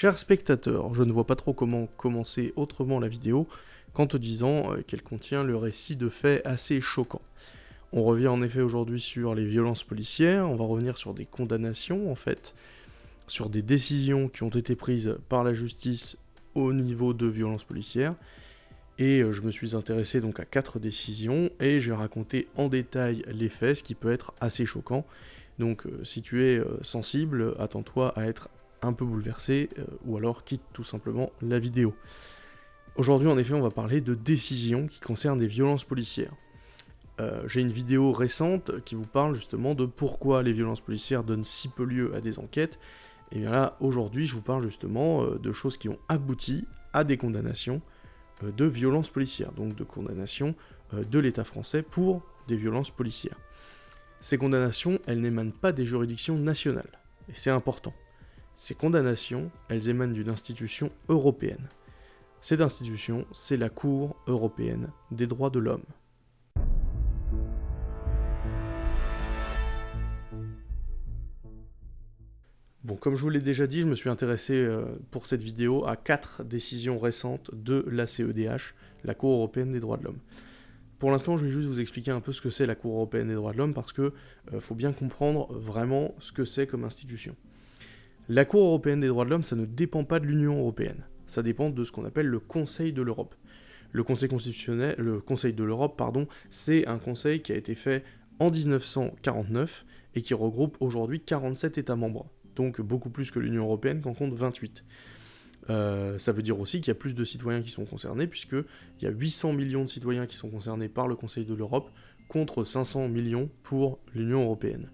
Chers spectateurs, je ne vois pas trop comment commencer autrement la vidéo qu'en te disant euh, qu'elle contient le récit de faits assez choquants. On revient en effet aujourd'hui sur les violences policières, on va revenir sur des condamnations en fait, sur des décisions qui ont été prises par la justice au niveau de violences policières, et euh, je me suis intéressé donc à quatre décisions, et j'ai raconté en détail les faits, ce qui peut être assez choquant. Donc euh, si tu es sensible, attends-toi à être un peu bouleversé, euh, ou alors quitte tout simplement la vidéo. Aujourd'hui, en effet, on va parler de décisions qui concernent des violences policières. Euh, j'ai une vidéo récente qui vous parle justement de pourquoi les violences policières donnent si peu lieu à des enquêtes. Et bien là, aujourd'hui, je vous parle justement euh, de choses qui ont abouti à des condamnations de violences policières, donc de condamnations de l'État français pour des violences policières. Ces condamnations, elles n'émanent pas des juridictions nationales, et c'est important. Ces condamnations, elles émanent d'une institution européenne. Cette institution, c'est la Cour européenne des droits de l'homme. Bon, comme je vous l'ai déjà dit, je me suis intéressé euh, pour cette vidéo à quatre décisions récentes de la CEDH, la Cour européenne des droits de l'homme. Pour l'instant, je vais juste vous expliquer un peu ce que c'est la Cour européenne des droits de l'homme parce que euh, faut bien comprendre vraiment ce que c'est comme institution. La Cour européenne des droits de l'homme, ça ne dépend pas de l'Union européenne. Ça dépend de ce qu'on appelle le Conseil de l'Europe. Le Conseil constitutionnel, le Conseil de l'Europe, pardon, c'est un conseil qui a été fait en 1949 et qui regroupe aujourd'hui 47 États membres. Donc beaucoup plus que l'Union européenne qu'en compte 28. Euh, ça veut dire aussi qu'il y a plus de citoyens qui sont concernés, puisqu'il y a 800 millions de citoyens qui sont concernés par le Conseil de l'Europe, contre 500 millions pour l'Union européenne.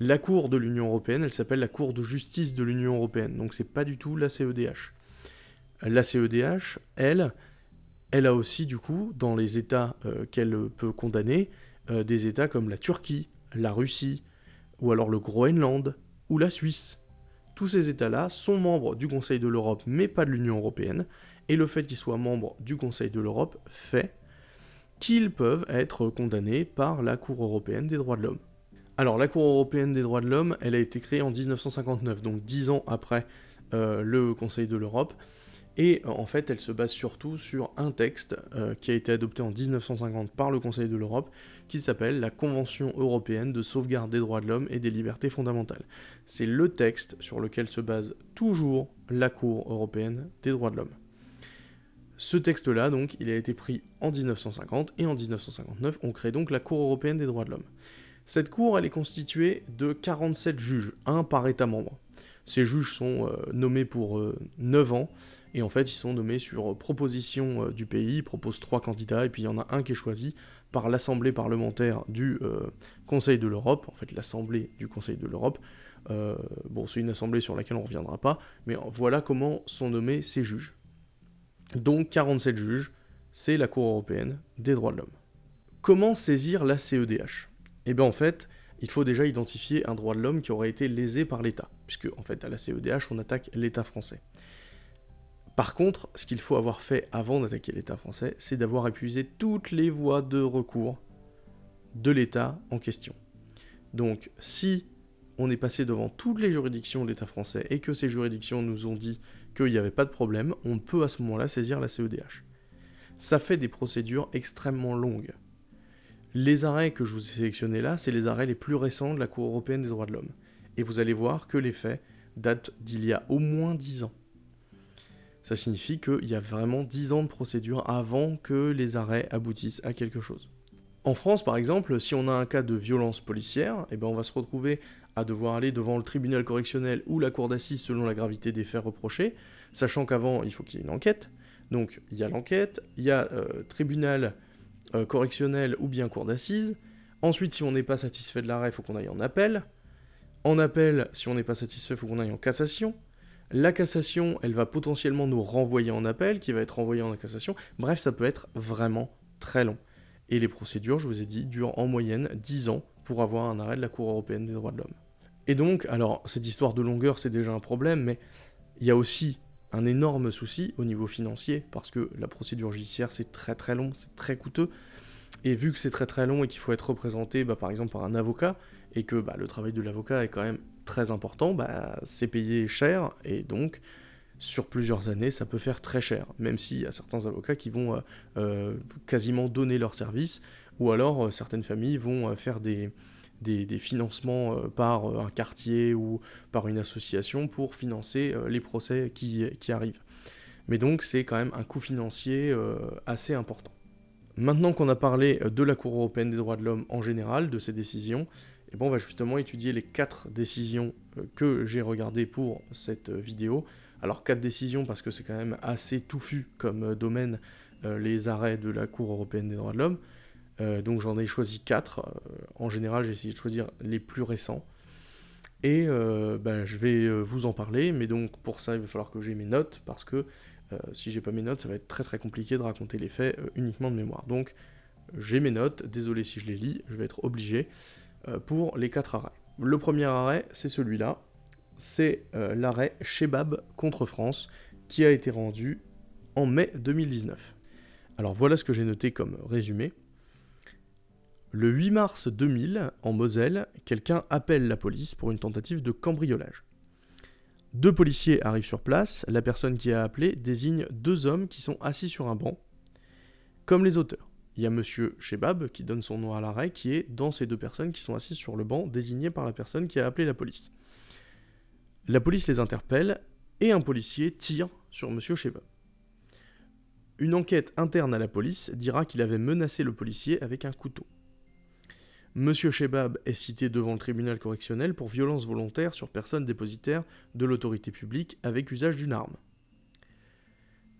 La Cour de l'Union Européenne, elle s'appelle la Cour de justice de l'Union Européenne, donc c'est pas du tout la CEDH. La CEDH, elle, elle a aussi du coup, dans les États euh, qu'elle peut condamner, euh, des États comme la Turquie, la Russie, ou alors le Groenland, ou la Suisse. Tous ces États-là sont membres du Conseil de l'Europe, mais pas de l'Union Européenne, et le fait qu'ils soient membres du Conseil de l'Europe fait qu'ils peuvent être condamnés par la Cour européenne des droits de l'homme. Alors, la Cour européenne des droits de l'homme, elle a été créée en 1959, donc dix ans après euh, le Conseil de l'Europe, et euh, en fait, elle se base surtout sur un texte euh, qui a été adopté en 1950 par le Conseil de l'Europe, qui s'appelle la Convention européenne de sauvegarde des droits de l'homme et des libertés fondamentales. C'est le texte sur lequel se base toujours la Cour européenne des droits de l'homme. Ce texte-là, donc, il a été pris en 1950, et en 1959, on crée donc la Cour européenne des droits de l'homme. Cette cour, elle est constituée de 47 juges, un par État membre. Ces juges sont euh, nommés pour 9 euh, ans, et en fait ils sont nommés sur euh, proposition du pays, ils proposent 3 candidats, et puis il y en a un qui est choisi par l'Assemblée parlementaire du Conseil de l'Europe, en fait l'Assemblée du Conseil de l'Europe. bon, c'est une assemblée sur laquelle on ne reviendra pas, mais voilà comment sont nommés ces juges. Donc 47 juges, c'est la Cour européenne des droits de l'homme. Comment saisir la CEDH eh bien en fait, il faut déjà identifier un droit de l'homme qui aurait été lésé par l'État, puisque en fait à la CEDH on attaque l'État français. Par contre, ce qu'il faut avoir fait avant d'attaquer l'État français, c'est d'avoir épuisé toutes les voies de recours de l'État en question. Donc si on est passé devant toutes les juridictions de l'État français et que ces juridictions nous ont dit qu'il n'y avait pas de problème, on peut à ce moment-là saisir la CEDH. Ça fait des procédures extrêmement longues. Les arrêts que je vous ai sélectionnés là, c'est les arrêts les plus récents de la Cour européenne des droits de l'homme. Et vous allez voir que les faits datent d'il y a au moins 10 ans. Ça signifie qu'il y a vraiment 10 ans de procédure avant que les arrêts aboutissent à quelque chose. En France, par exemple, si on a un cas de violence policière, eh ben on va se retrouver à devoir aller devant le tribunal correctionnel ou la cour d'assises selon la gravité des faits reprochés, sachant qu'avant, il faut qu'il y ait une enquête. Donc, il y a l'enquête, il y a euh, tribunal euh, correctionnel ou bien cour d'assises. Ensuite, si on n'est pas satisfait de l'arrêt, il faut qu'on aille en appel. En appel, si on n'est pas satisfait, il faut qu'on aille en cassation. La cassation, elle va potentiellement nous renvoyer en appel, qui va être renvoyé en cassation. Bref, ça peut être vraiment très long. Et les procédures, je vous ai dit, durent en moyenne 10 ans pour avoir un arrêt de la Cour européenne des droits de l'homme. Et donc, alors, cette histoire de longueur, c'est déjà un problème, mais il y a aussi un énorme souci au niveau financier, parce que la procédure judiciaire, c'est très très long, c'est très coûteux, et vu que c'est très très long et qu'il faut être représenté bah, par exemple par un avocat, et que bah, le travail de l'avocat est quand même très important, bah, c'est payé cher, et donc sur plusieurs années, ça peut faire très cher, même s'il y a certains avocats qui vont euh, euh, quasiment donner leur service, ou alors euh, certaines familles vont faire des, des, financements par un quartier ou par une association pour financer les procès qui, arrivent. Mais donc c'est quand même un coût financier assez important. Maintenant qu'on a parlé de la Cour européenne des droits de l'homme en général, de ses décisions, eh bon, on va justement étudier les quatre décisions que j'ai regardées pour cette vidéo, alors quatre décisions parce que c'est quand même assez touffu comme euh, domaine euh, les arrêts de la Cour européenne des droits de l'homme. Euh, donc j'en ai choisi quatre. en général, j'ai essayé de choisir les plus récents. Et ben, je vais vous en parler, mais donc pour ça, il va falloir que j'ai mes notes, parce que si j'ai pas mes notes, ça va être très très compliqué de raconter les faits uniquement de mémoire. Donc j'ai mes notes, désolé si je les lis, je vais être obligé, pour les quatre arrêts. Le premier arrêt, c'est celui-là, c'est euh, l'arrêt Shebab contre France qui a été rendu en mai 2019. Alors voilà ce que j'ai noté comme résumé. Le 8 mars 2000, en Moselle, quelqu'un appelle la police pour une tentative de cambriolage. Deux policiers arrivent sur place, la personne qui a appelé désigne deux hommes qui sont assis sur un banc, comme les auteurs. Il y a monsieur Shebab qui donne son nom à l'arrêt, qui est dans ces deux personnes qui sont assises sur le banc, désignées par la personne qui a appelé la police. La police les interpelle et un policier tire sur M. Sheba. Une enquête interne à la police dira qu'il avait menacé le policier avec un couteau. M. Shebab est cité devant le tribunal correctionnel pour violence volontaire sur personne dépositaire de l'autorité publique avec usage d'une arme.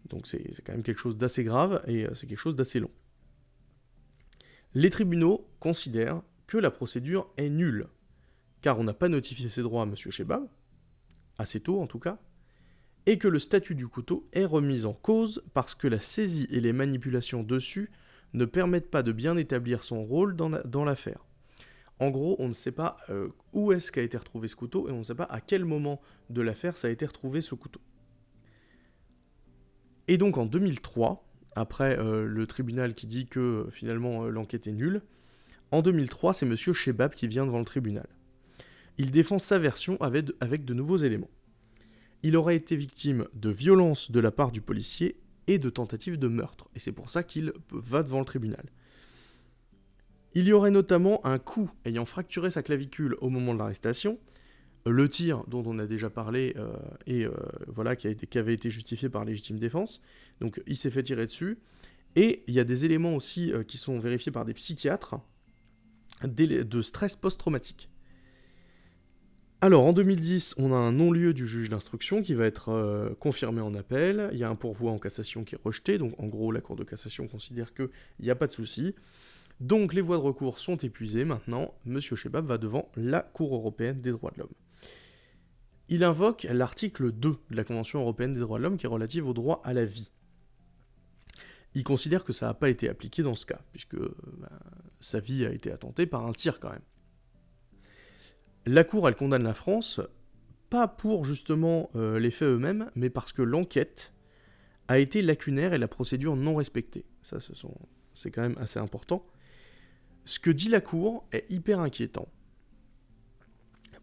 Donc c'est quand même quelque chose d'assez grave et euh, c'est quelque chose d'assez long. Les tribunaux considèrent que la procédure est nulle, car on n'a pas notifié ses droits à M. Shebab, assez tôt en tout cas, et que le statut du couteau est remis en cause parce que la saisie et les manipulations dessus ne permettent pas de bien établir son rôle dans l'affaire. En gros, on ne sait pas euh, où est-ce qu'a été retrouvé ce couteau et on ne sait pas à quel moment de l'affaire ça a été retrouvé ce couteau. Et donc en 2003, après euh, le tribunal qui dit que euh, finalement l'enquête est nulle, en 2003 c'est monsieur Shebab qui vient devant le tribunal il défend sa version avec de, nouveaux éléments. Il aurait été victime de violences de la part du policier et de tentatives de meurtre, et c'est pour ça qu'il va devant le tribunal. Il y aurait notamment un coup ayant fracturé sa clavicule au moment de l'arrestation, le tir dont on a déjà parlé euh, et euh, voilà qui, avait été justifié par légitime défense, donc il s'est fait tirer dessus, et il y a des éléments aussi euh, qui sont vérifiés par des psychiatres de stress post-traumatique. Alors, en 2010, on a un non-lieu du juge d'instruction qui va être confirmé en appel. Il y a un pourvoi en cassation qui est rejeté. Donc, en gros, la Cour de cassation considère qu'il n'y a pas de souci. Donc, les voies de recours sont épuisées. Maintenant, M. Shebab va devant la Cour européenne des droits de l'homme. Il invoque l'article 2 de la Convention européenne des droits de l'homme qui est relative au droit à la vie. Il considère que ça n'a pas été appliqué dans ce cas, puisque euh, bah, sa vie a été attentée par un tir quand même. La Cour, elle condamne la France, pas pour justement euh, les faits eux-mêmes, mais parce que l'enquête a été lacunaire et la procédure non respectée. Ça, c'est quand même assez important. Ce que dit la Cour est hyper inquiétant.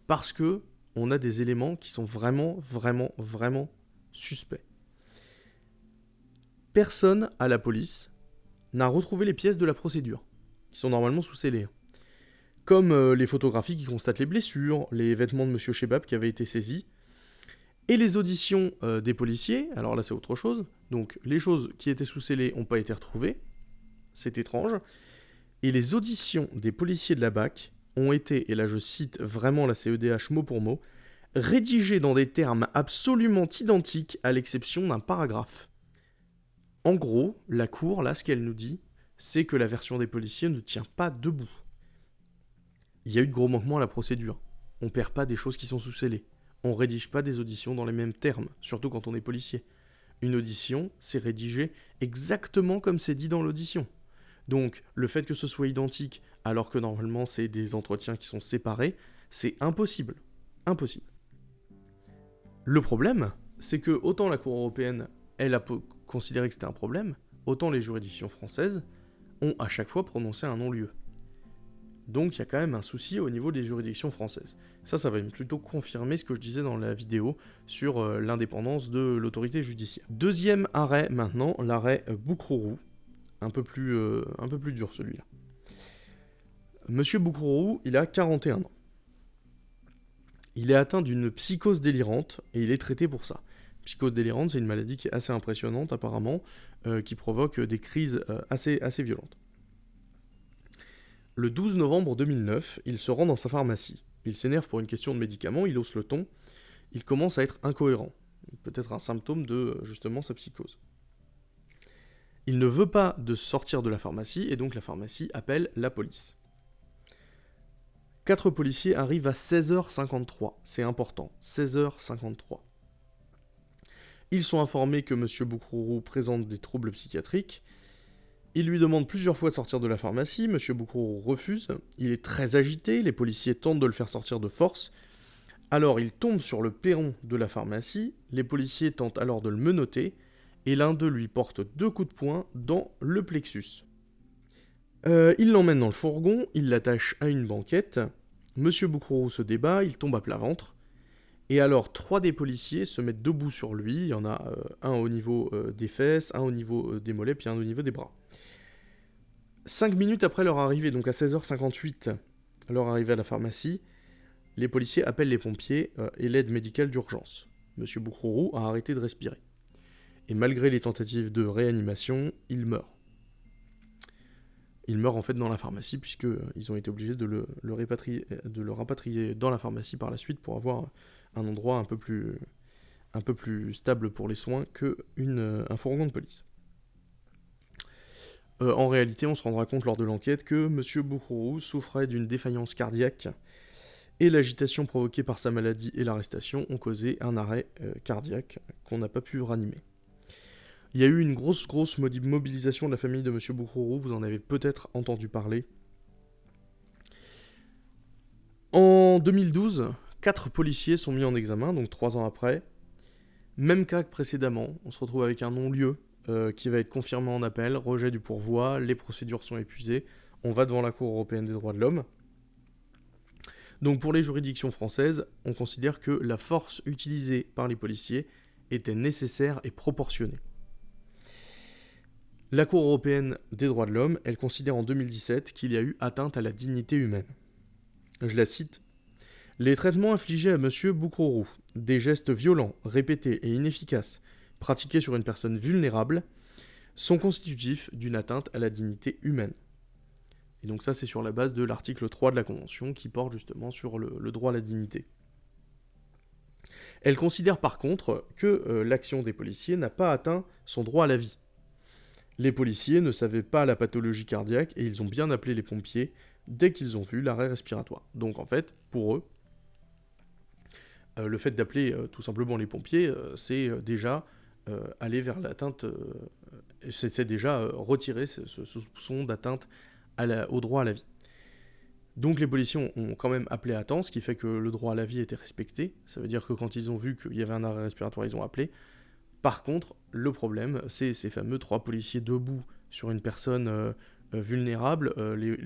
Parce que on a des éléments qui sont vraiment, vraiment, vraiment suspects. Personne à la police n'a retrouvé les pièces de la procédure, qui sont normalement sous scellés comme euh, les photographies qui constatent les blessures, les vêtements de M. Shebab qui avaient été saisis, et les auditions euh, des policiers, alors là c'est autre chose, donc les choses qui étaient sous scellés n'ont pas été retrouvées, c'est étrange, et les auditions des policiers de la BAC ont été, et là je cite vraiment la CEDH mot pour mot, rédigées dans des termes absolument identiques à l'exception d'un paragraphe. En gros, la Cour, là, ce qu'elle nous dit, c'est que la version des policiers ne tient pas debout il y a eu de gros manquements à la procédure. On perd pas des choses qui sont sous scellées. On rédige pas des auditions dans les mêmes termes, surtout quand on est policier. Une audition, c'est rédigé exactement comme c'est dit dans l'audition. Donc, le fait que ce soit identique, alors que normalement c'est des entretiens qui sont séparés, c'est impossible. Impossible. Le problème, c'est que autant la Cour européenne, elle a considéré que c'était un problème, autant les juridictions françaises ont à chaque fois prononcé un non-lieu. Donc il y a quand même un souci au niveau des juridictions françaises. Ça, ça va plutôt confirmer ce que je disais dans la vidéo sur euh, l'indépendance de l'autorité judiciaire. Deuxième arrêt maintenant, l'arrêt Boukrourou. Un peu plus, euh, un peu plus dur celui-là. Monsieur Boukrourou, il a 41 ans. Il est atteint d'une psychose délirante et il est traité pour ça. Psychose délirante, c'est une maladie qui est assez impressionnante apparemment, euh, qui provoque des crises assez, assez violentes. Le 12 novembre 2009, il se rend dans sa pharmacie. Il s'énerve pour une question de médicaments, il hausse le ton, il commence à être incohérent. Peut-être un symptôme de justement sa psychose. Il ne veut pas de sortir de la pharmacie et donc la pharmacie appelle la police. Quatre policiers arrivent à 16h53, c'est important, 16h53. Ils sont informés que M. Boukourou présente des troubles psychiatriques. Il lui demande plusieurs fois de sortir de la pharmacie, Monsieur Boukourou refuse, il est très agité, les policiers tentent de le faire sortir de force, alors il tombe sur le perron de la pharmacie, les policiers tentent alors de le menotter, et l'un d'eux lui porte deux coups de poing dans le plexus. Euh, il l'emmène dans le fourgon, il l'attache à une banquette, Monsieur Boukourou se débat, il tombe à plat ventre, et alors trois des policiers se mettent debout sur lui, il y en a euh, un au niveau euh, des fesses, un au niveau des mollets, puis un au niveau des bras. 5 minutes après leur arrivée, donc à 16h58, leur arrivée à la pharmacie, les policiers appellent les pompiers et l'aide médicale d'urgence. Monsieur Boukrourou a arrêté de respirer. Et malgré les tentatives de réanimation, il meurt. Il meurt en fait dans la pharmacie puisqu'ils euh, ont été obligés de le, de le rapatrier dans la pharmacie par la suite pour avoir un endroit un peu plus, un stable pour les soins qu'un euh, fourgon de police. Euh, en réalité, on se rendra compte lors de l'enquête que M. Boukourou souffrait d'une défaillance cardiaque et l'agitation provoquée par sa maladie et l'arrestation ont causé un arrêt euh, cardiaque qu'on n'a pas pu ranimer. Il y a eu une grosse, mobilisation de la famille de M. Boukourou, vous en avez peut-être entendu parler. En 2012, quatre policiers sont mis en examen, donc trois ans après. Même cas que précédemment, on se retrouve avec un non-lieu euh, qui va être confirmé en appel, rejet du pourvoi, les procédures sont épuisées, on va devant la Cour européenne des droits de l'homme. Donc pour les juridictions françaises, on considère que la force utilisée par les policiers était nécessaire et proportionnée. La Cour européenne des droits de l'homme, elle considère en 2017 qu'il y a eu atteinte à la dignité humaine. Je la cite. Les traitements infligés à M. Boukourou, des gestes violents, répétés et inefficaces, pratiqués sur une personne vulnérable sont constitutifs d'une atteinte à la dignité humaine. Et donc ça, c'est sur la base de l'article 3 de la Convention qui porte justement sur le, droit à la dignité. Elle considère par contre que euh, l'action des policiers n'a pas atteint son droit à la vie. Les policiers ne savaient pas la pathologie cardiaque et ils ont bien appelé les pompiers dès qu'ils ont vu l'arrêt respiratoire. Donc en fait, pour eux, euh, le fait d'appeler euh, tout simplement les pompiers, c'est déjà euh, aller vers l'atteinte, euh, c'est déjà euh, retirer ce, soupçon d'atteinte au droit à la vie. Donc les policiers ont, quand même appelé à temps, ce qui fait que le droit à la vie était respecté. Ça veut dire que quand ils ont vu qu'il y avait un arrêt respiratoire, ils ont appelé. Par contre, le problème, c'est ces fameux trois policiers debout sur une personne vulnérable,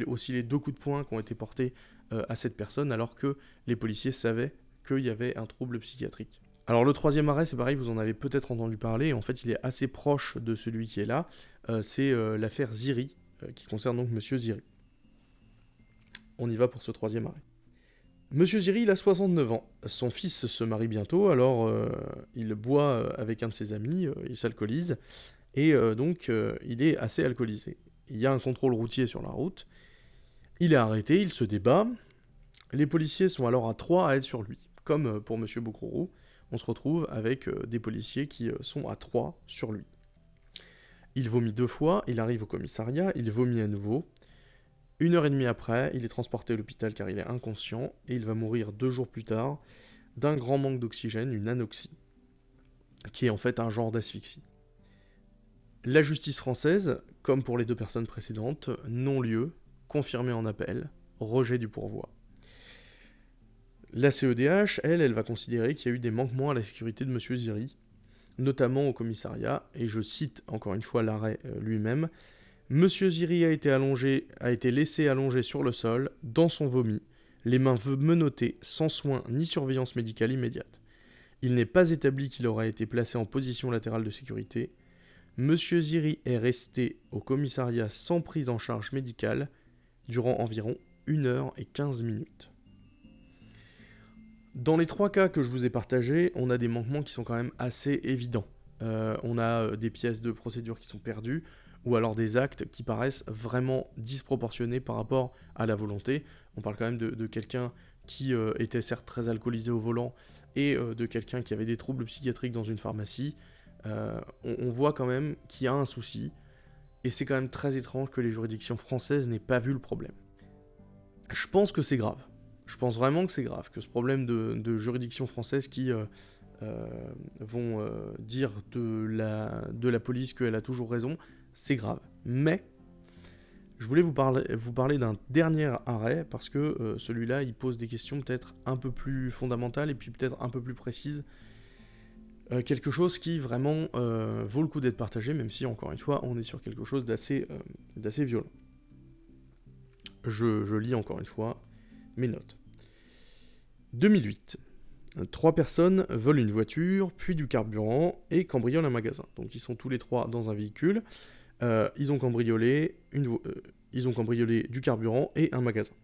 aussi les deux coups de poing qui ont été portés à cette personne, alors que les policiers savaient qu'il y avait un trouble psychiatrique. Alors le troisième arrêt, c'est pareil, vous en avez peut-être entendu parler, en fait il est assez proche de celui qui est là, euh, c'est euh, l'affaire Ziri, euh, qui concerne donc Monsieur Ziri. On y va pour ce troisième arrêt. Monsieur Ziri, il a 69 ans, son fils se marie bientôt, alors il boit avec un de ses amis, il s'alcoolise, et donc il est assez alcoolisé. Il y a un contrôle routier sur la route, il est arrêté, il se débat, les policiers sont alors à trois à être sur lui, comme pour Monsieur Boucrourou, on se retrouve avec euh, des policiers qui euh, sont à trois sur lui. Il vomit deux fois, il arrive au commissariat, il vomit à nouveau. Une heure et demie après, il est transporté à l'hôpital car il est inconscient et il va mourir deux jours plus tard d'un grand manque d'oxygène, une anoxie, qui est en fait un genre d'asphyxie. La justice française, comme pour les deux personnes précédentes, non-lieu, confirmé en appel, rejet du pourvoi. La CEDH, elle, elle va considérer qu'il y a eu des manquements à la sécurité de M. Ziri, notamment au commissariat, et je cite encore une fois l'arrêt euh, lui-même, Monsieur Ziri a été, allongé, a été laissé allongé sur le sol, dans son vomi, les mains menottées, sans soin ni surveillance médicale immédiate. Il n'est pas établi qu'il aurait été placé en position latérale de sécurité. Monsieur Ziri est resté au commissariat sans prise en charge médicale durant environ 1 heure et 15 minutes. Dans les trois cas que je vous ai partagés, on a des manquements qui sont quand même assez évidents. Euh, on a euh, des pièces de procédure qui sont perdues, ou alors des actes qui paraissent vraiment disproportionnés par rapport à la volonté. On parle quand même de, quelqu'un qui euh, était certes très alcoolisé au volant et de quelqu'un qui avait des troubles psychiatriques dans une pharmacie. on, on, voit quand même qu'il y a un souci, et c'est quand même très étrange que les juridictions françaises n'aient pas vu le problème. Je pense que c'est grave. Je pense vraiment que c'est grave, que ce problème de, juridiction française qui euh, euh, vont euh, dire de la, de la police qu'elle a toujours raison, c'est grave. Mais je voulais vous parler, d'un dernier arrêt, parce que celui-là, il pose des questions peut-être un peu plus fondamentales et puis peut-être un peu plus précises. quelque chose qui vraiment vaut le coup d'être partagé, même si, encore une fois, on est sur quelque chose d'assez violent. Je, je lis encore une fois mes notes. 2008. Trois personnes volent une voiture, puis du carburant, et cambriolent un magasin. Donc ils sont tous les trois dans un véhicule. Euh, ils, ont cambriolé une euh, ils ont cambriolé du carburant et un magasin.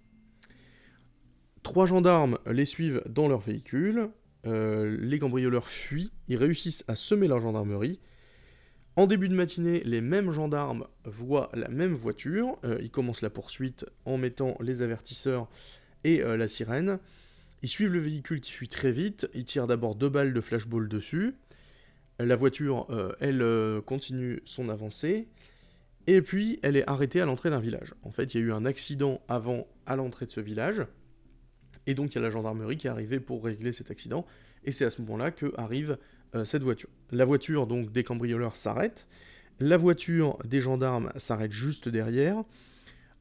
Trois gendarmes les suivent dans leur véhicule. Euh, les cambrioleurs fuient. Ils réussissent à semer la gendarmerie. En début de matinée, les mêmes gendarmes voient la même voiture. ils commencent la poursuite en mettant les avertisseurs et la sirène. Ils suivent le véhicule qui fuit très vite, ils tirent d'abord deux balles de flashball dessus, la voiture, elle continue son avancée, et puis elle est arrêtée à l'entrée d'un village. En fait, il y a eu un accident avant à l'entrée de ce village, et donc il y a la gendarmerie qui est arrivée pour régler cet accident, et c'est à ce moment-là que arrive euh, cette voiture. La voiture donc des cambrioleurs s'arrête, la voiture des gendarmes s'arrête juste derrière,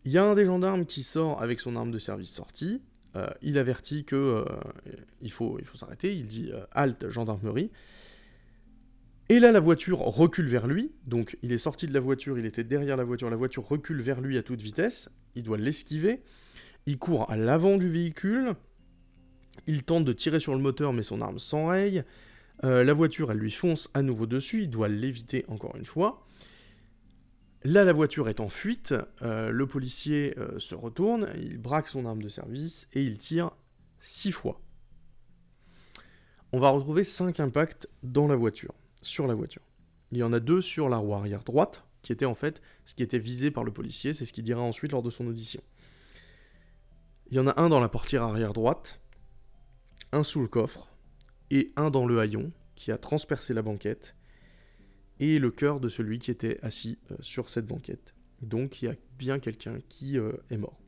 il y a un des gendarmes qui sort avec son arme de service sortie, euh, il avertit que euh, il faut, il faut s'arrêter, il dit euh, halte gendarmerie. Et là, la voiture recule vers lui, donc il est sorti de la voiture, il était derrière la voiture, la voiture recule vers lui à toute vitesse, il doit l'esquiver, il court à l'avant du véhicule, il tente de tirer sur le moteur mais son arme s'enraye, la voiture elle lui fonce à nouveau dessus, il doit l'éviter encore une fois, Là, la voiture est en fuite, euh, le policier euh, se retourne, il braque son arme de service et il tire six fois. On va retrouver cinq impacts dans la voiture, sur la voiture. Il y en a deux sur la roue arrière droite, qui était en fait ce qui était visé par le policier, c'est ce qu'il dira ensuite lors de son audition. Il y en a un dans la portière arrière droite, un sous le coffre, et un dans le haillon, qui a transpercé la banquette, et le cœur de celui qui était assis euh, sur cette banquette. Donc il y a bien quelqu'un qui euh, est mort.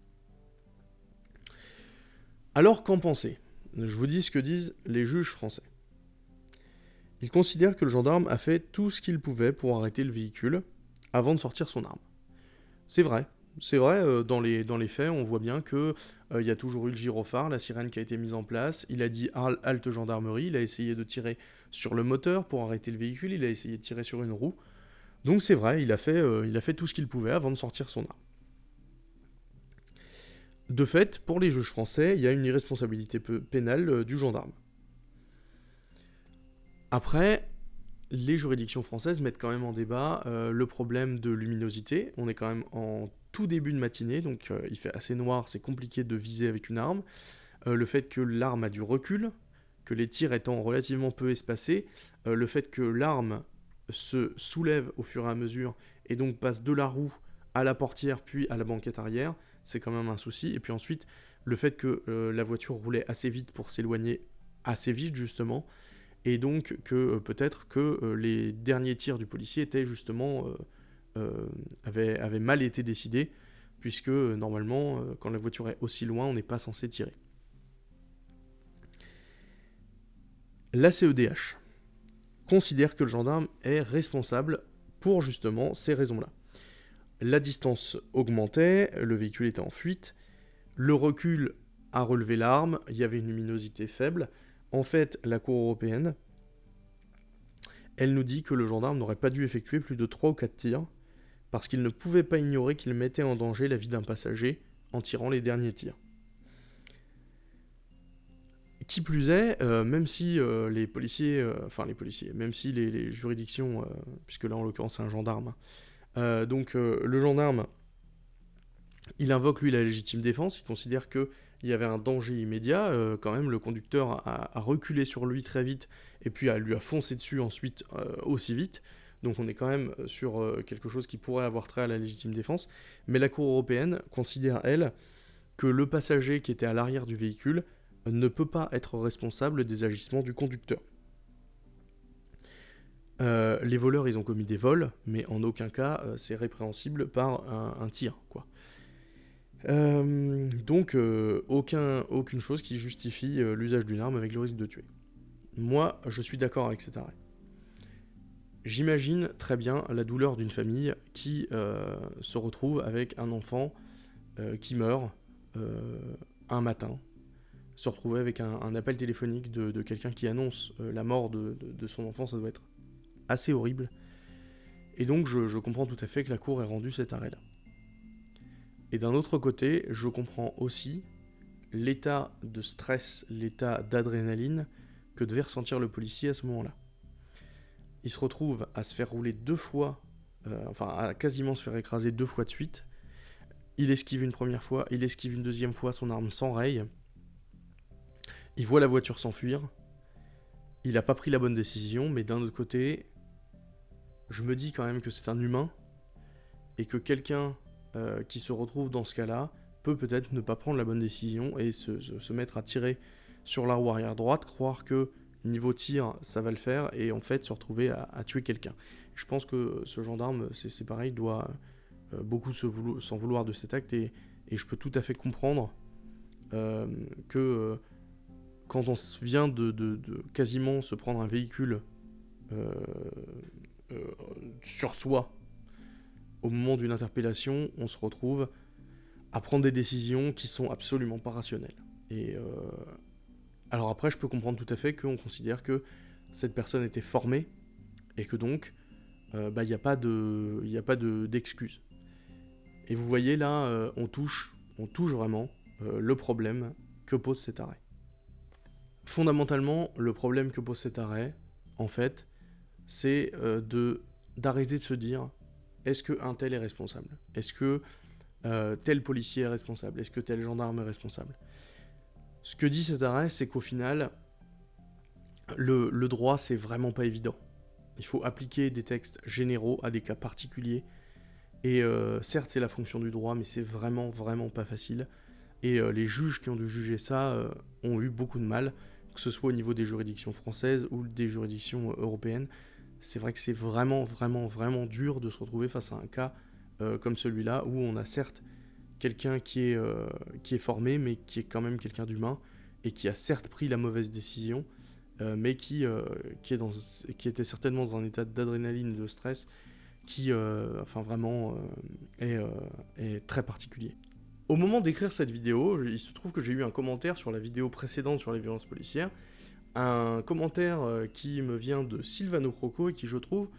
Alors qu'en penser Je vous dis ce que disent les juges français. Ils considèrent que le gendarme a fait tout ce qu'il pouvait pour arrêter le véhicule avant de sortir son arme. C'est vrai, c'est vrai, euh, dans, les, faits, on voit bien que il y a toujours eu le gyrophare, la sirène qui a été mise en place, il a dit halte gendarmerie, il a essayé de tirer sur le moteur pour arrêter le véhicule, il a essayé de tirer sur une roue. Donc c'est vrai, il a, fait, euh, il a fait tout ce qu'il pouvait avant de sortir son arme. De fait, pour les juges français, il y a une irresponsabilité pénale euh, du gendarme. Après, les juridictions françaises mettent quand même en débat euh, le problème de luminosité. On est quand même en tout début de matinée, donc il fait assez noir, c'est compliqué de viser avec une arme. le fait que l'arme a du recul, que les tirs étant relativement peu espacés, euh, le fait que l'arme se soulève au fur et à mesure et donc passe de la roue à la portière puis à la banquette arrière, c'est quand même un souci. Et puis ensuite, le fait que euh, la voiture roulait assez vite pour s'éloigner assez vite justement, et donc que euh, peut-être que les derniers tirs du policier étaient justement avaient, avaient, mal été décidés, puisque normalement, quand la voiture est aussi loin, on n'est pas censé tirer. La CEDH considère que le gendarme est responsable pour justement ces raisons-là. La distance augmentait, le véhicule était en fuite, le recul a relevé l'arme, il y avait une luminosité faible. En fait, la Cour européenne, elle nous dit que le gendarme n'aurait pas dû effectuer plus de 3 ou 4 tirs, parce qu'il ne pouvait pas ignorer qu'il mettait en danger la vie d'un passager en tirant les derniers tirs. Qui plus est, euh, même si euh, les policiers, euh, enfin les policiers, même si les, juridictions, puisque là en l'occurrence c'est un gendarme, donc le gendarme, il invoque lui la légitime défense, il considère qu'il y avait un danger immédiat, quand même le conducteur a, reculé sur lui très vite et puis a, lui a foncé dessus ensuite aussi vite, donc on est quand même sur quelque chose qui pourrait avoir trait à la légitime défense, mais la Cour européenne considère, elle, que le passager qui était à l'arrière du véhicule ne peut pas être responsable des agissements du conducteur. Euh, les voleurs, ils ont commis des vols, mais en aucun cas euh, c'est répréhensible par un, tir, quoi. Euh, donc, aucun, aucune chose qui justifie l'usage d'une arme avec le risque de tuer. Moi, je suis d'accord avec cet arrêt. J'imagine très bien la douleur d'une famille qui se retrouve avec un enfant qui meurt un matin, se retrouver avec un, appel téléphonique de, quelqu'un qui annonce euh, la mort de, son enfant, ça doit être assez horrible. Et donc je, comprends tout à fait que la Cour ait rendu cet arrêt-là. Et d'un autre côté, je comprends aussi l'état de stress, l'état d'adrénaline que devait ressentir le policier à ce moment-là. Il se retrouve à se faire rouler deux fois, euh, enfin à quasiment se faire écraser deux fois de suite. Il esquive une première fois, il esquive une deuxième fois, son arme s'enraye. Il voit la voiture s'enfuir. Il n'a pas pris la bonne décision, mais d'un autre côté, je me dis quand même que c'est un humain et que quelqu'un euh, qui se retrouve dans ce cas-là peut peut-être ne pas prendre la bonne décision et se, mettre à tirer sur la roue arrière droite, croire que niveau tir ça va le faire et en fait se retrouver à, tuer quelqu'un. Je pense que ce gendarme, c'est pareil, doit euh, beaucoup s'en vouloir, de cet acte et, je peux tout à fait comprendre euh, que quand on vient de, quasiment se prendre un véhicule sur soi au moment d'une interpellation, on se retrouve à prendre des décisions qui sont absolument pas rationnelles. Et euh, alors après, je peux comprendre tout à fait qu'on considère que cette personne était formée et que donc bah, il n'y a pas de, a pas d'excuse. et vous voyez là, on touche, on touche vraiment le problème que pose cet arrêt. Fondamentalement, le problème que pose cet arrêt, en fait, c'est euh, de d'arrêter de se dire est-ce que un tel est responsable? Est-ce que euh, tel policier est responsable? Est-ce que tel gendarme est responsable? Ce que dit cet arrêt, c'est qu'au final, le, droit, c'est vraiment pas évident. Il faut appliquer des textes généraux à des cas particuliers. Et euh, certes, c'est la fonction du droit, mais c'est vraiment, vraiment pas facile. Et les juges qui ont dû juger ça ont eu beaucoup de mal que ce soit au niveau des juridictions françaises ou des juridictions euh, européennes. C'est vrai que c'est vraiment, vraiment, vraiment dur de se retrouver face à un cas euh, comme celui-là, où on a certes quelqu'un qui, est euh, qui est formé, mais qui est quand même quelqu'un d'humain, et qui a certes pris la mauvaise décision, mais qui, qui, est dans, qui était certainement dans un état d'adrénaline et de stress qui, enfin vraiment, est, est très particulier. Au moment d'écrire cette vidéo, il se trouve que j'ai eu un commentaire sur la vidéo précédente sur les violences policières, un commentaire euh, qui me vient de Silvano Croco et qui, je trouve,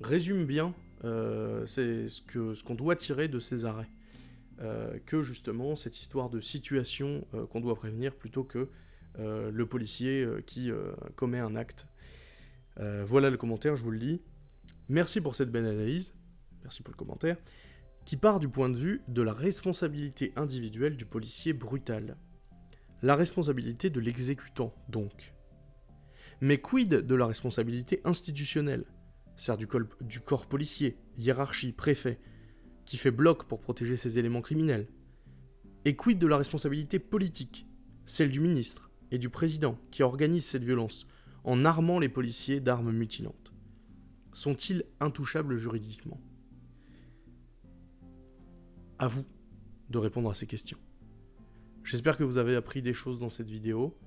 résume bien euh, ce qu'on doit tirer de ces arrêts. Euh, que justement cette histoire de situation qu'on doit prévenir plutôt que le policier qui commet un acte. voilà le commentaire, je vous le lis. Merci pour cette belle analyse. Merci pour le commentaire qui part du point de vue de la responsabilité individuelle du policier brutal. La responsabilité de l'exécutant, donc. Mais quid de la responsabilité institutionnelle? Sert du, du corps policier, hiérarchie, préfet, qui fait bloc pour protéger ses éléments criminels? Et quid de la responsabilité politique? Celle du ministre et du président qui organise cette violence en armant les policiers d'armes mutilantes? Sont-ils intouchables juridiquement? À vous de répondre à ces questions. J'espère que vous avez appris des choses dans cette vidéo.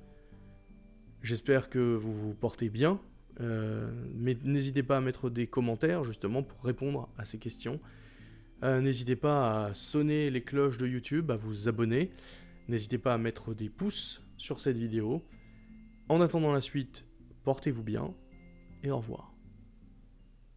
J'espère que vous vous portez bien. Euh, mais n'hésitez pas à mettre des commentaires justement pour répondre à ces questions. Euh, n'hésitez pas à sonner les cloches de YouTube, à vous abonner. N'hésitez pas à mettre des pouces sur cette vidéo. En attendant la suite, portez-vous bien et au revoir.